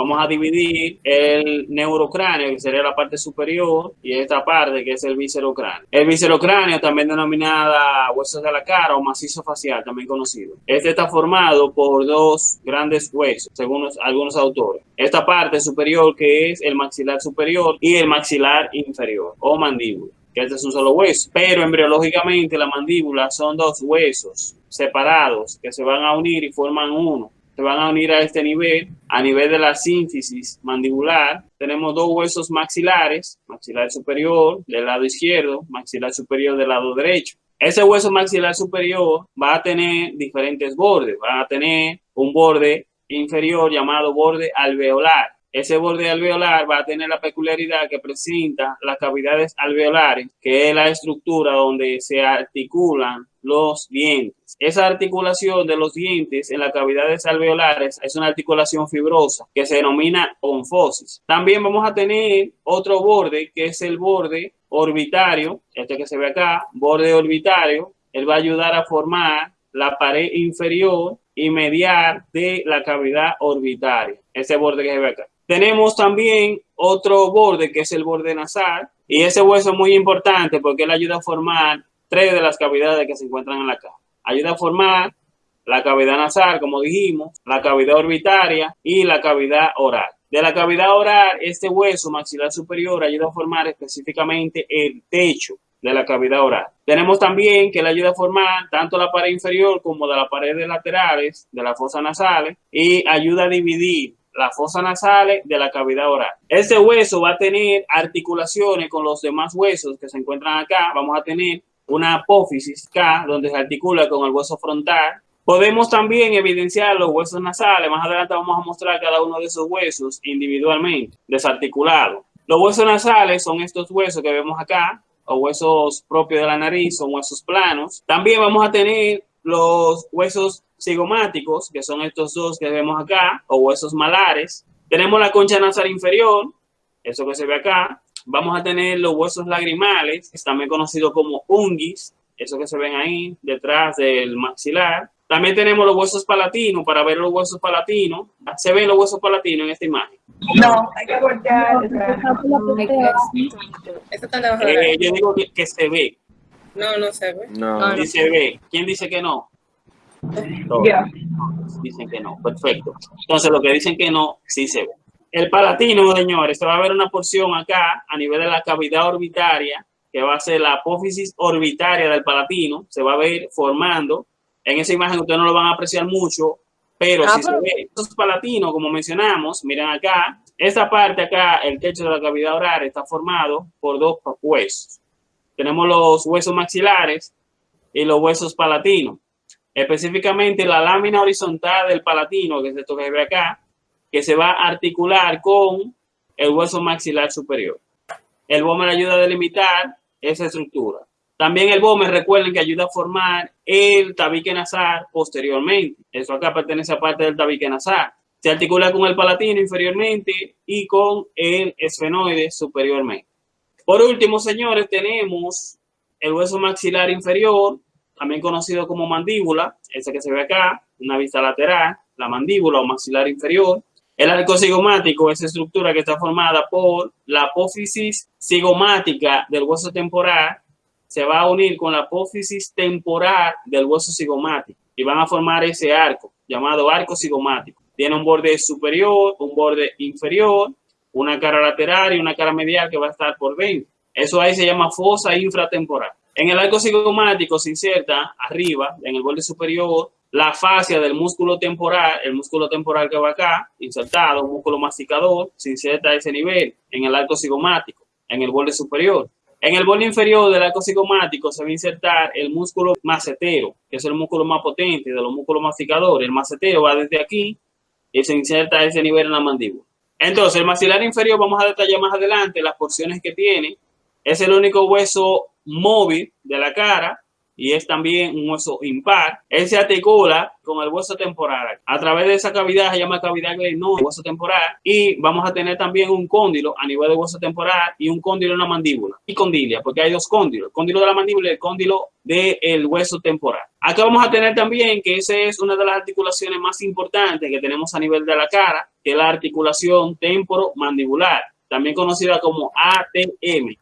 vamos a dividir el neurocráneo, que sería la parte superior, y esta parte que es el viscerocráneo. El viscerocráneo, también denominada huesos de la cara o macizo facial, también conocido. Este está formado por dos grandes huesos, según algunos autores. Esta parte superior que es el maxilar superior y el maxilar inferior o mandíbula que este es un solo hueso, pero embriológicamente la mandíbula son dos huesos separados que se van a unir y forman uno se van a unir a este nivel, a nivel de la síntesis mandibular. Tenemos dos huesos maxilares, maxilar superior del lado izquierdo, maxilar superior del lado derecho. Ese hueso maxilar superior va a tener diferentes bordes, va a tener un borde inferior llamado borde alveolar. Ese borde alveolar va a tener la peculiaridad que presenta las cavidades alveolares, que es la estructura donde se articulan los dientes. Esa articulación de los dientes en las cavidades alveolares es una articulación fibrosa que se denomina onfosis. También vamos a tener otro borde que es el borde orbitario, este que se ve acá, borde orbitario. Él va a ayudar a formar la pared inferior y medial de la cavidad orbitaria, ese borde que se ve acá. Tenemos también otro borde que es el borde nasal y ese hueso es muy importante porque él ayuda a formar tres de las cavidades que se encuentran en la cara. Ayuda a formar la cavidad nasal, como dijimos, la cavidad orbitaria y la cavidad oral. De la cavidad oral, este hueso maxilar superior ayuda a formar específicamente el techo de la cavidad oral. Tenemos también que le ayuda a formar tanto la pared inferior como de las paredes laterales de la fosa nasales y ayuda a dividir la fosa nasales de la cavidad oral. Este hueso va a tener articulaciones con los demás huesos que se encuentran acá. Vamos a tener una apófisis K, donde se articula con el hueso frontal. Podemos también evidenciar los huesos nasales. Más adelante vamos a mostrar cada uno de esos huesos individualmente, desarticulados. Los huesos nasales son estos huesos que vemos acá, o huesos propios de la nariz, son huesos planos. También vamos a tener los huesos cigomáticos, que son estos dos que vemos acá, o huesos malares. Tenemos la concha nasal inferior, eso que se ve acá, vamos a tener los huesos lagrimales, también conocidos como ungis, eso que se ven ahí detrás del maxilar. También tenemos los huesos palatinos, para ver los huesos palatinos. ¿Se ven los huesos palatinos en esta imagen? No, hay que voltear. Eh, yo digo que, se ve. No, no se ve. No. Sí se ve. ¿Quién dice que no? Dicen que no. Perfecto. Entonces, lo que dicen que no, sí se ve. El palatino, señores, se va a ver una porción acá a nivel de la cavidad orbitaria, que va a ser la apófisis orbitaria del palatino, se va a ver formando. En esa imagen ustedes no lo van a apreciar mucho, pero ah, si se ve estos palatinos, como mencionamos, miren acá, esta parte acá, el techo de la cavidad oral está formado por dos huesos. Tenemos los huesos maxilares y los huesos palatinos. Específicamente la lámina horizontal del palatino, que es esto que se ve acá, que se va a articular con el hueso maxilar superior. El BOMER ayuda a delimitar esa estructura. También el BOMER, recuerden que ayuda a formar el tabique nasal posteriormente. Eso acá pertenece a parte del tabique nasal. Se articula con el palatino inferiormente y con el esfenoide superiormente. Por último, señores, tenemos el hueso maxilar inferior, también conocido como mandíbula, ese que se ve acá, una vista lateral, la mandíbula o maxilar inferior. El arco cigomático es estructura que está formada por la apófisis cigomática del hueso temporal, se va a unir con la apófisis temporal del hueso cigomático y van a formar ese arco llamado arco cigomático. Tiene un borde superior, un borde inferior, una cara lateral y una cara medial que va a estar por dentro. Eso ahí se llama fosa infratemporal. En el arco cigomático se inserta arriba, en el borde superior, la fascia del músculo temporal, el músculo temporal que va acá, insertado, músculo masticador, se inserta a ese nivel en el arco cigomático, en el borde superior. En el borde inferior del arco cigomático se va a insertar el músculo macetero, que es el músculo más potente de los músculos masticadores. El macetero va desde aquí y se inserta a ese nivel en la mandíbula. Entonces, el maxilar inferior, vamos a detallar más adelante las porciones que tiene. Es el único hueso móvil de la cara y es también un hueso impar. Él se articula con el hueso temporal. A través de esa cavidad se llama cavidad no hueso temporal, y vamos a tener también un cóndilo a nivel de hueso temporal y un cóndilo en la mandíbula y condilia, porque hay dos cóndilos, el cóndilo de la mandíbula y el cóndilo del hueso temporal. Acá vamos a tener también que esa es una de las articulaciones más importantes que tenemos a nivel de la cara, que es la articulación temporomandibular, también conocida como ATM.